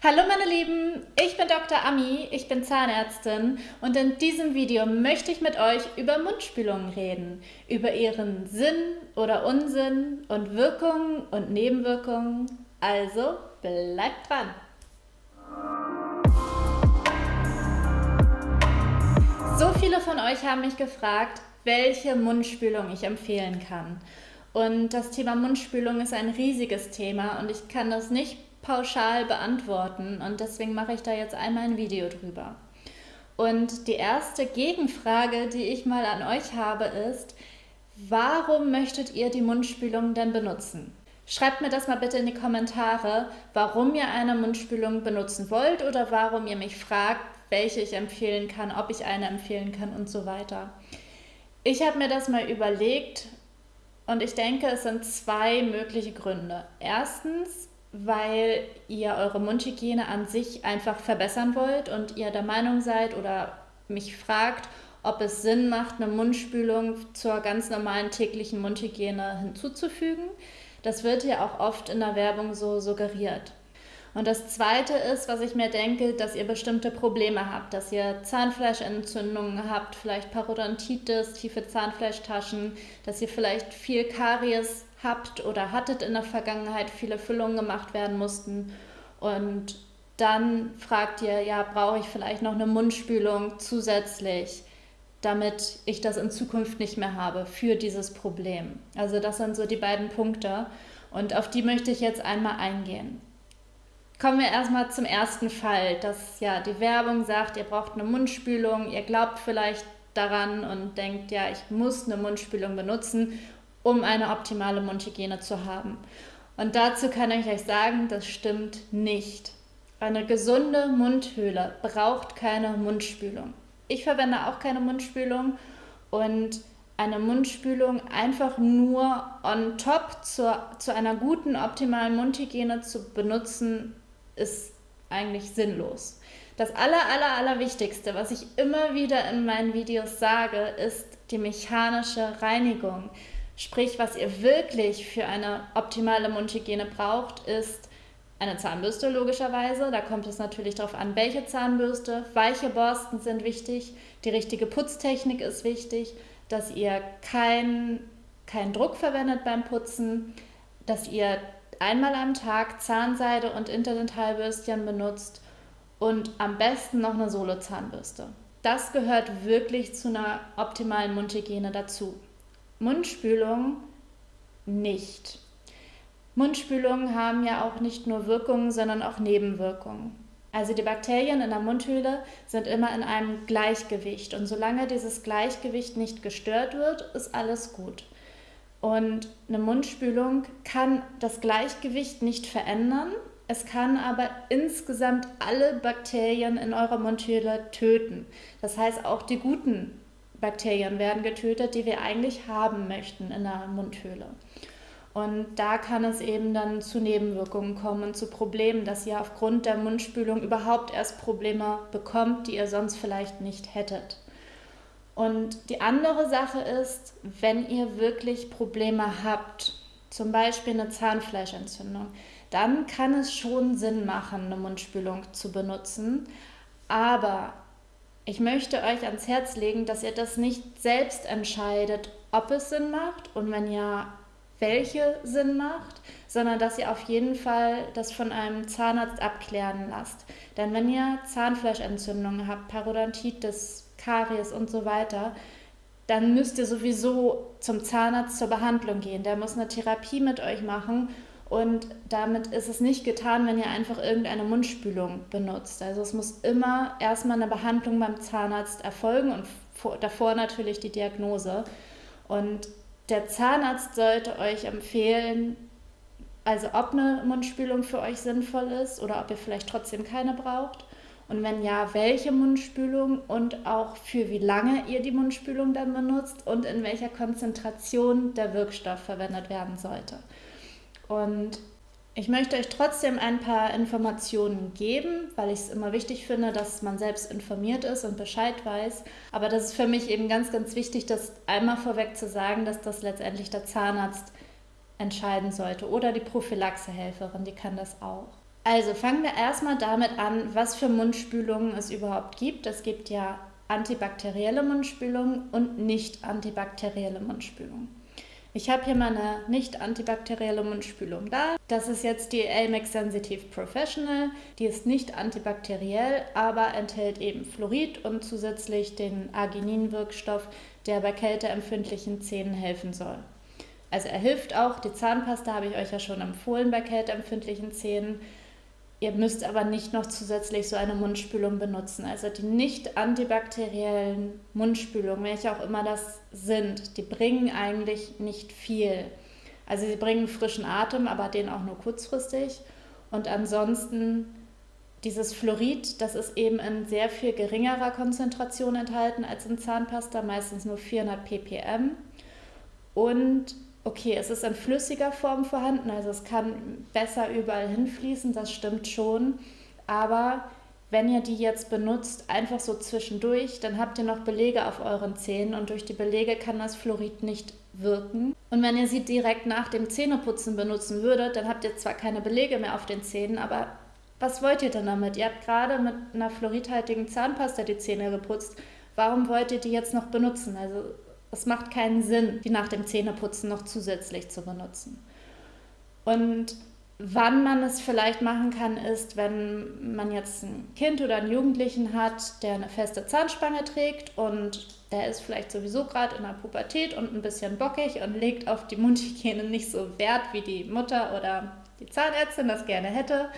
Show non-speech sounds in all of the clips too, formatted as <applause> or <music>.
Hallo meine Lieben, ich bin Dr. Ami, ich bin Zahnärztin und in diesem Video möchte ich mit euch über Mundspülungen reden, über ihren Sinn oder Unsinn und Wirkungen und Nebenwirkungen. Also bleibt dran! So viele von euch haben mich gefragt, welche Mundspülung ich empfehlen kann. Und das Thema Mundspülung ist ein riesiges Thema und ich kann das nicht pauschal beantworten und deswegen mache ich da jetzt einmal ein Video drüber. Und die erste Gegenfrage, die ich mal an euch habe, ist, warum möchtet ihr die Mundspülung denn benutzen? Schreibt mir das mal bitte in die Kommentare, warum ihr eine Mundspülung benutzen wollt oder warum ihr mich fragt, welche ich empfehlen kann, ob ich eine empfehlen kann und so weiter. Ich habe mir das mal überlegt und ich denke, es sind zwei mögliche Gründe. Erstens weil ihr eure Mundhygiene an sich einfach verbessern wollt und ihr der Meinung seid oder mich fragt, ob es Sinn macht, eine Mundspülung zur ganz normalen täglichen Mundhygiene hinzuzufügen. Das wird ja auch oft in der Werbung so suggeriert. Und das Zweite ist, was ich mir denke, dass ihr bestimmte Probleme habt, dass ihr Zahnfleischentzündungen habt, vielleicht Parodontitis, tiefe Zahnfleischtaschen, dass ihr vielleicht viel Karies habt oder hattet in der Vergangenheit, viele Füllungen gemacht werden mussten und dann fragt ihr, ja, brauche ich vielleicht noch eine Mundspülung zusätzlich, damit ich das in Zukunft nicht mehr habe für dieses Problem. Also das sind so die beiden Punkte und auf die möchte ich jetzt einmal eingehen. Kommen wir erstmal zum ersten Fall, dass ja die Werbung sagt, ihr braucht eine Mundspülung, ihr glaubt vielleicht daran und denkt, ja, ich muss eine Mundspülung benutzen um eine optimale Mundhygiene zu haben. Und dazu kann ich euch sagen, das stimmt nicht. Eine gesunde Mundhöhle braucht keine Mundspülung. Ich verwende auch keine Mundspülung und eine Mundspülung einfach nur on top zur, zu einer guten, optimalen Mundhygiene zu benutzen, ist eigentlich sinnlos. Das aller, aller, aller Wichtigste, was ich immer wieder in meinen Videos sage, ist die mechanische Reinigung. Sprich, was ihr wirklich für eine optimale Mundhygiene braucht, ist eine Zahnbürste logischerweise. Da kommt es natürlich darauf an, welche Zahnbürste. Weiche Borsten sind wichtig. Die richtige Putztechnik ist wichtig, dass ihr keinen kein Druck verwendet beim Putzen, dass ihr einmal am Tag Zahnseide und Interdentalbürstchen benutzt und am besten noch eine Solo-Zahnbürste. Das gehört wirklich zu einer optimalen Mundhygiene dazu. Mundspülung nicht. Mundspülungen haben ja auch nicht nur Wirkungen, sondern auch Nebenwirkungen. Also die Bakterien in der Mundhöhle sind immer in einem Gleichgewicht und solange dieses Gleichgewicht nicht gestört wird, ist alles gut. Und eine Mundspülung kann das Gleichgewicht nicht verändern, es kann aber insgesamt alle Bakterien in eurer Mundhöhle töten. Das heißt, auch die guten Bakterien werden getötet, die wir eigentlich haben möchten in der Mundhöhle. Und da kann es eben dann zu Nebenwirkungen kommen und zu Problemen, dass ihr aufgrund der Mundspülung überhaupt erst Probleme bekommt, die ihr sonst vielleicht nicht hättet. Und die andere Sache ist, wenn ihr wirklich Probleme habt, zum Beispiel eine Zahnfleischentzündung, dann kann es schon Sinn machen, eine Mundspülung zu benutzen. Aber ich möchte euch ans Herz legen, dass ihr das nicht selbst entscheidet, ob es Sinn macht und wenn ja, welche Sinn macht, sondern dass ihr auf jeden Fall das von einem Zahnarzt abklären lasst. Denn wenn ihr Zahnfleischentzündungen habt, Parodontitis, Karies und so weiter, dann müsst ihr sowieso zum Zahnarzt zur Behandlung gehen. Der muss eine Therapie mit euch machen und damit ist es nicht getan, wenn ihr einfach irgendeine Mundspülung benutzt. Also es muss immer erstmal eine Behandlung beim Zahnarzt erfolgen und davor natürlich die Diagnose. Und der Zahnarzt sollte euch empfehlen, also ob eine Mundspülung für euch sinnvoll ist oder ob ihr vielleicht trotzdem keine braucht. Und wenn ja, welche Mundspülung und auch für wie lange ihr die Mundspülung dann benutzt und in welcher Konzentration der Wirkstoff verwendet werden sollte. Und ich möchte euch trotzdem ein paar Informationen geben, weil ich es immer wichtig finde, dass man selbst informiert ist und Bescheid weiß. Aber das ist für mich eben ganz, ganz wichtig, das einmal vorweg zu sagen, dass das letztendlich der Zahnarzt entscheiden sollte oder die Prophylaxehelferin, die kann das auch. Also fangen wir erstmal damit an, was für Mundspülungen es überhaupt gibt. Es gibt ja antibakterielle Mundspülungen und nicht antibakterielle Mundspülungen. Ich habe hier meine nicht antibakterielle Mundspülung da. Das ist jetzt die Elmex Sensitive Professional. Die ist nicht antibakteriell, aber enthält eben Fluorid und zusätzlich den Arginin-Wirkstoff, der bei kälteempfindlichen Zähnen helfen soll. Also er hilft auch. Die Zahnpasta habe ich euch ja schon empfohlen bei kälteempfindlichen Zähnen. Ihr müsst aber nicht noch zusätzlich so eine Mundspülung benutzen. Also die nicht antibakteriellen Mundspülungen, welche auch immer das sind, die bringen eigentlich nicht viel. Also sie bringen frischen Atem, aber den auch nur kurzfristig. Und ansonsten dieses Fluorid, das ist eben in sehr viel geringerer Konzentration enthalten als in Zahnpasta, meistens nur 400 ppm. Und okay, es ist in flüssiger Form vorhanden, also es kann besser überall hinfließen, das stimmt schon. Aber wenn ihr die jetzt benutzt, einfach so zwischendurch, dann habt ihr noch Belege auf euren Zähnen und durch die Belege kann das Fluorid nicht wirken. Und wenn ihr sie direkt nach dem Zähneputzen benutzen würdet, dann habt ihr zwar keine Belege mehr auf den Zähnen, aber was wollt ihr denn damit? Ihr habt gerade mit einer fluoridhaltigen Zahnpasta die Zähne geputzt. Warum wollt ihr die jetzt noch benutzen? Also es macht keinen Sinn, die nach dem Zähneputzen noch zusätzlich zu benutzen. Und wann man es vielleicht machen kann, ist, wenn man jetzt ein Kind oder einen Jugendlichen hat, der eine feste Zahnspange trägt und der ist vielleicht sowieso gerade in der Pubertät und ein bisschen bockig und legt auf die Mundhygiene nicht so Wert, wie die Mutter oder die Zahnärztin das gerne hätte,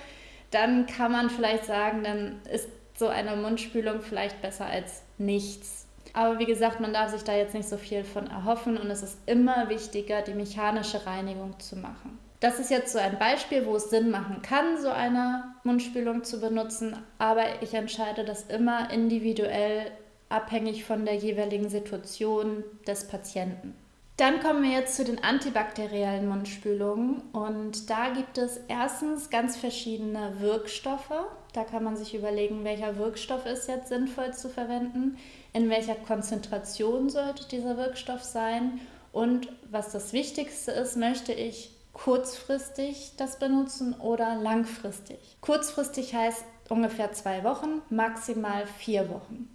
dann kann man vielleicht sagen, dann ist so eine Mundspülung vielleicht besser als nichts. Aber wie gesagt, man darf sich da jetzt nicht so viel von erhoffen und es ist immer wichtiger, die mechanische Reinigung zu machen. Das ist jetzt so ein Beispiel, wo es Sinn machen kann, so eine Mundspülung zu benutzen, aber ich entscheide das immer individuell abhängig von der jeweiligen Situation des Patienten. Dann kommen wir jetzt zu den antibakteriellen Mundspülungen und da gibt es erstens ganz verschiedene Wirkstoffe. Da kann man sich überlegen, welcher Wirkstoff ist jetzt sinnvoll zu verwenden, in welcher Konzentration sollte dieser Wirkstoff sein und was das Wichtigste ist, möchte ich kurzfristig das benutzen oder langfristig. Kurzfristig heißt ungefähr zwei Wochen, maximal vier Wochen.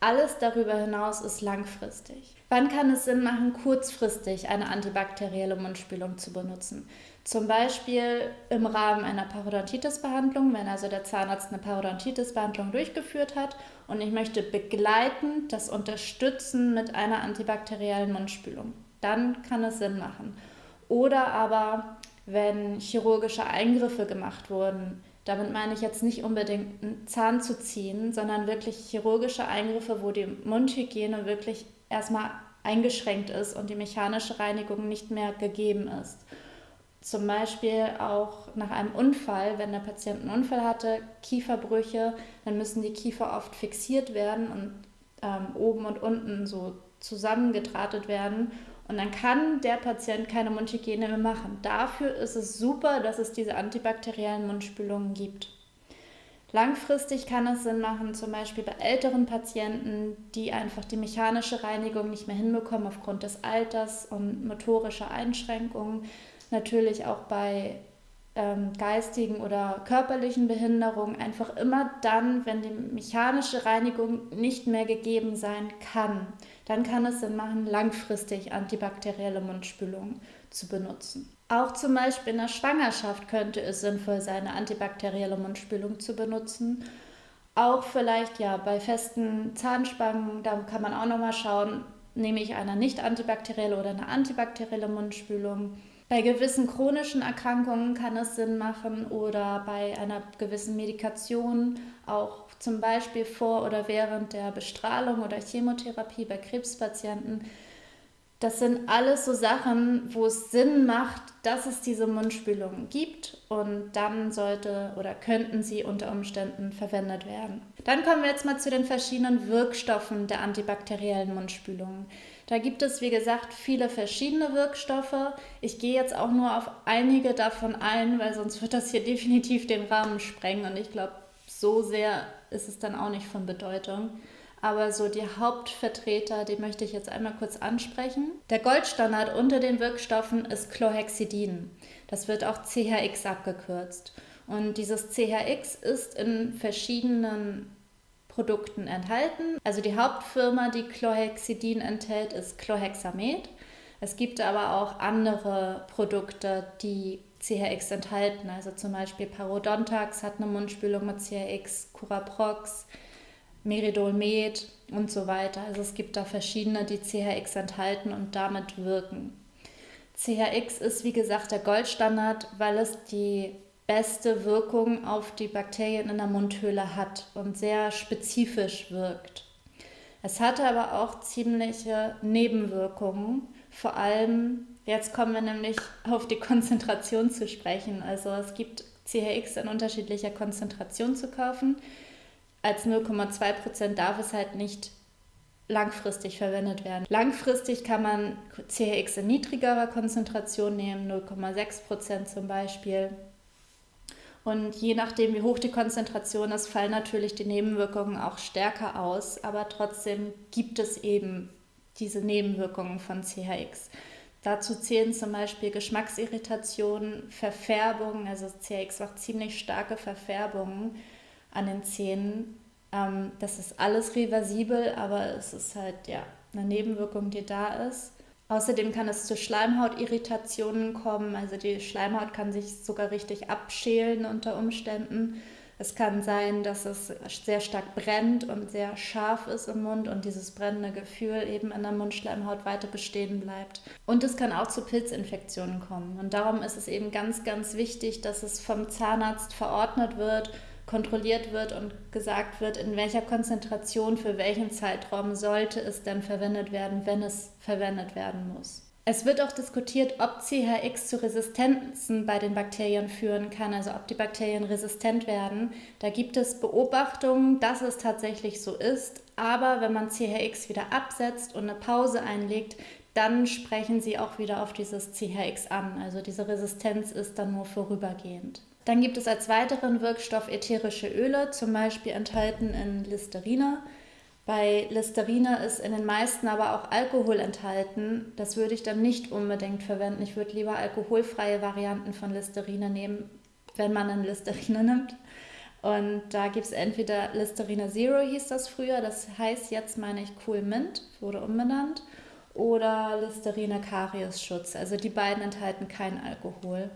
Alles darüber hinaus ist langfristig. Wann kann es Sinn machen, kurzfristig eine antibakterielle Mundspülung zu benutzen? Zum Beispiel im Rahmen einer Parodontitis-Behandlung, wenn also der Zahnarzt eine Parodontitis-Behandlung durchgeführt hat und ich möchte begleitend das unterstützen mit einer antibakteriellen Mundspülung. Dann kann es Sinn machen. Oder aber, wenn chirurgische Eingriffe gemacht wurden, damit meine ich jetzt nicht unbedingt einen Zahn zu ziehen, sondern wirklich chirurgische Eingriffe, wo die Mundhygiene wirklich erstmal eingeschränkt ist und die mechanische Reinigung nicht mehr gegeben ist. Zum Beispiel auch nach einem Unfall, wenn der Patient einen Unfall hatte, Kieferbrüche, dann müssen die Kiefer oft fixiert werden und ähm, oben und unten so zusammengedrahtet werden. Und dann kann der Patient keine Mundhygiene mehr machen. Dafür ist es super, dass es diese antibakteriellen Mundspülungen gibt. Langfristig kann es Sinn machen, zum Beispiel bei älteren Patienten, die einfach die mechanische Reinigung nicht mehr hinbekommen aufgrund des Alters und motorischer Einschränkungen. Natürlich auch bei ähm, geistigen oder körperlichen Behinderungen. Einfach immer dann, wenn die mechanische Reinigung nicht mehr gegeben sein kann dann kann es Sinn machen, langfristig antibakterielle Mundspülungen zu benutzen. Auch zum Beispiel in der Schwangerschaft könnte es sinnvoll sein, eine antibakterielle Mundspülung zu benutzen. Auch vielleicht ja bei festen Zahnspangen, da kann man auch nochmal schauen, nehme ich eine nicht antibakterielle oder eine antibakterielle Mundspülung. Bei gewissen chronischen Erkrankungen kann es Sinn machen oder bei einer gewissen Medikation auch zum Beispiel vor oder während der Bestrahlung oder Chemotherapie bei Krebspatienten. Das sind alles so Sachen, wo es Sinn macht, dass es diese Mundspülungen gibt und dann sollte oder könnten sie unter Umständen verwendet werden. Dann kommen wir jetzt mal zu den verschiedenen Wirkstoffen der antibakteriellen Mundspülungen. Da gibt es, wie gesagt, viele verschiedene Wirkstoffe. Ich gehe jetzt auch nur auf einige davon ein, weil sonst wird das hier <laughs> definitiv den Rahmen sprengen und ich glaube, so sehr ist es dann auch nicht von Bedeutung. Aber so die Hauptvertreter, die möchte ich jetzt einmal kurz ansprechen. Der Goldstandard unter den Wirkstoffen ist Chlorhexidin. Das wird auch CHX abgekürzt. Und dieses CHX ist in verschiedenen Produkten enthalten. Also die Hauptfirma, die Chlorhexidin enthält, ist Chlorhexamed. Es gibt aber auch andere Produkte, die CHX enthalten. Also zum Beispiel Parodontax hat eine Mundspülung mit CHX, Curaprox, Meridolmed und so weiter. Also es gibt da verschiedene, die CHX enthalten und damit wirken. CHX ist wie gesagt der Goldstandard, weil es die beste Wirkung auf die Bakterien in der Mundhöhle hat und sehr spezifisch wirkt. Es hatte aber auch ziemliche Nebenwirkungen, vor allem jetzt kommen wir nämlich auf die Konzentration zu sprechen. Also es gibt CHX in unterschiedlicher Konzentration zu kaufen. Als 0,2% darf es halt nicht langfristig verwendet werden. Langfristig kann man CHX in niedrigerer Konzentration nehmen, 0,6% zum Beispiel. Und je nachdem, wie hoch die Konzentration ist, fallen natürlich die Nebenwirkungen auch stärker aus. Aber trotzdem gibt es eben diese Nebenwirkungen von CHX. Dazu zählen zum Beispiel Geschmacksirritationen, Verfärbungen, also CHX macht ziemlich starke Verfärbungen an den Zähnen ähm, das ist alles reversibel, aber es ist halt ja eine Nebenwirkung, die da ist. Außerdem kann es zu Schleimhautirritationen kommen. Also die Schleimhaut kann sich sogar richtig abschälen unter Umständen. Es kann sein, dass es sehr stark brennt und sehr scharf ist im Mund und dieses brennende Gefühl eben in der Mundschleimhaut weiter bestehen bleibt. Und es kann auch zu Pilzinfektionen kommen. Und darum ist es eben ganz, ganz wichtig, dass es vom Zahnarzt verordnet wird kontrolliert wird und gesagt wird, in welcher Konzentration für welchen Zeitraum sollte es denn verwendet werden, wenn es verwendet werden muss. Es wird auch diskutiert, ob CHX zu Resistenzen bei den Bakterien führen kann, also ob die Bakterien resistent werden. Da gibt es Beobachtungen, dass es tatsächlich so ist, aber wenn man CHX wieder absetzt und eine Pause einlegt, dann sprechen sie auch wieder auf dieses CHX an. Also diese Resistenz ist dann nur vorübergehend. Dann gibt es als weiteren Wirkstoff ätherische Öle, zum Beispiel enthalten in Listerine. Bei Listerine ist in den meisten aber auch Alkohol enthalten. Das würde ich dann nicht unbedingt verwenden. Ich würde lieber alkoholfreie Varianten von Listerine nehmen, wenn man eine Listerine <laughs> nimmt. Und da gibt es entweder Listerine Zero, hieß das früher, das heißt jetzt meine ich Cool Mint, wurde umbenannt, oder Listerine Karies Schutz. Also die beiden enthalten keinen Alkohol.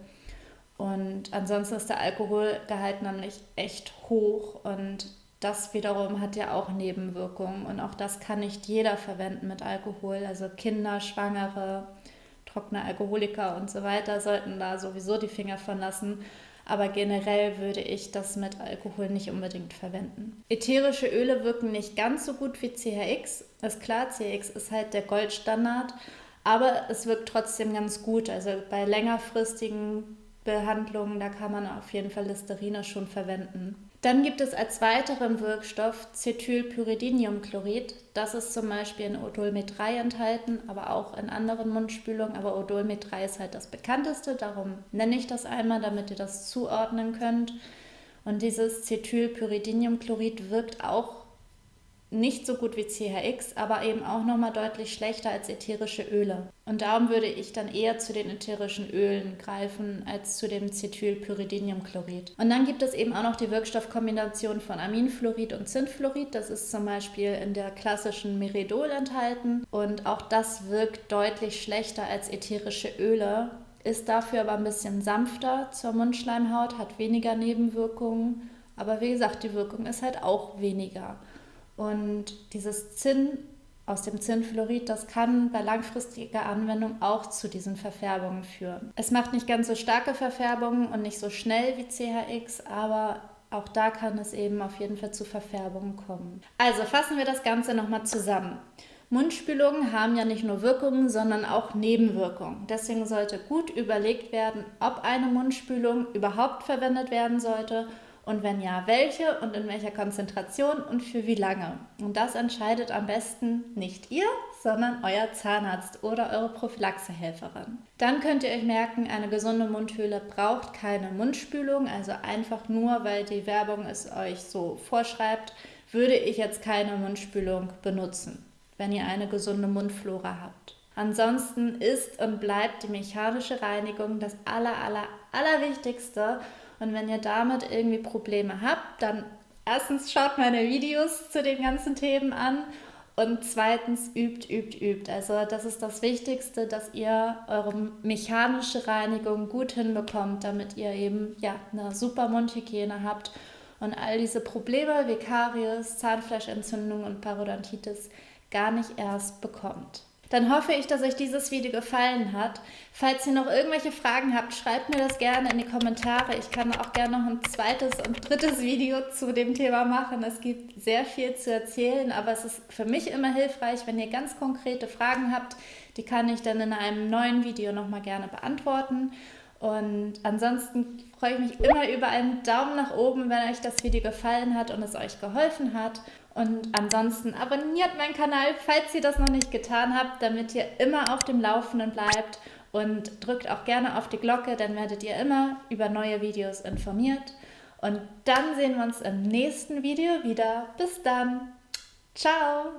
Und ansonsten ist der Alkoholgehalt nämlich echt hoch und das wiederum hat ja auch Nebenwirkungen und auch das kann nicht jeder verwenden mit Alkohol. Also Kinder, Schwangere, trockene Alkoholiker und so weiter sollten da sowieso die Finger von lassen. Aber generell würde ich das mit Alkohol nicht unbedingt verwenden. Ätherische Öle wirken nicht ganz so gut wie CHX. Ist klar, CHX ist halt der Goldstandard, aber es wirkt trotzdem ganz gut. Also bei längerfristigen Behandlungen, da kann man auf jeden Fall Listerine schon verwenden. Dann gibt es als weiteren Wirkstoff Cetylpyridiniumchlorid. Das ist zum Beispiel in Odolmet 3 enthalten, aber auch in anderen Mundspülungen. Aber Odolmet 3 ist halt das bekannteste, darum nenne ich das einmal, damit ihr das zuordnen könnt. Und dieses Cetylpyridiniumchlorid wirkt auch nicht so gut wie CHX, aber eben auch nochmal deutlich schlechter als ätherische Öle. Und darum würde ich dann eher zu den ätherischen Ölen greifen als zu dem Cetylpyridiniumchlorid. Und dann gibt es eben auch noch die Wirkstoffkombination von Aminfluorid und Zinnfluorid. Das ist zum Beispiel in der klassischen Meridol enthalten. Und auch das wirkt deutlich schlechter als ätherische Öle, ist dafür aber ein bisschen sanfter zur Mundschleimhaut, hat weniger Nebenwirkungen. Aber wie gesagt, die Wirkung ist halt auch weniger. Und dieses Zinn aus dem Zinnfluorid, das kann bei langfristiger Anwendung auch zu diesen Verfärbungen führen. Es macht nicht ganz so starke Verfärbungen und nicht so schnell wie CHX, aber auch da kann es eben auf jeden Fall zu Verfärbungen kommen. Also fassen wir das Ganze nochmal zusammen. Mundspülungen haben ja nicht nur Wirkungen, sondern auch Nebenwirkungen. Deswegen sollte gut überlegt werden, ob eine Mundspülung überhaupt verwendet werden sollte und wenn ja, welche und in welcher Konzentration und für wie lange. Und das entscheidet am besten nicht ihr, sondern euer Zahnarzt oder eure Prophylaxehelferin. Dann könnt ihr euch merken, eine gesunde Mundhöhle braucht keine Mundspülung, also einfach nur, weil die Werbung es euch so vorschreibt, würde ich jetzt keine Mundspülung benutzen, wenn ihr eine gesunde Mundflora habt. Ansonsten ist und bleibt die mechanische Reinigung das aller, aller, allerwichtigste Und wenn ihr damit irgendwie Probleme habt, dann erstens schaut meine Videos zu den ganzen Themen an und zweitens übt, übt, übt. Also das ist das Wichtigste, dass ihr eure mechanische Reinigung gut hinbekommt, damit ihr eben ja, eine super Mundhygiene habt und all diese Probleme wie Karies, Zahnfleischentzündung und Parodontitis gar nicht erst bekommt dann hoffe ich, dass euch dieses Video gefallen hat. Falls ihr noch irgendwelche Fragen habt, schreibt mir das gerne in die Kommentare. Ich kann auch gerne noch ein zweites und drittes Video zu dem Thema machen. Es gibt sehr viel zu erzählen, aber es ist für mich immer hilfreich, wenn ihr ganz konkrete Fragen habt. Die kann ich dann in einem neuen Video nochmal gerne beantworten. Und ansonsten freue ich mich immer über einen Daumen nach oben, wenn euch das Video gefallen hat und es euch geholfen hat. Und ansonsten abonniert meinen Kanal, falls ihr das noch nicht getan habt, damit ihr immer auf dem Laufenden bleibt. Und drückt auch gerne auf die Glocke, dann werdet ihr immer über neue Videos informiert. Und dann sehen wir uns im nächsten Video wieder. Bis dann. Ciao.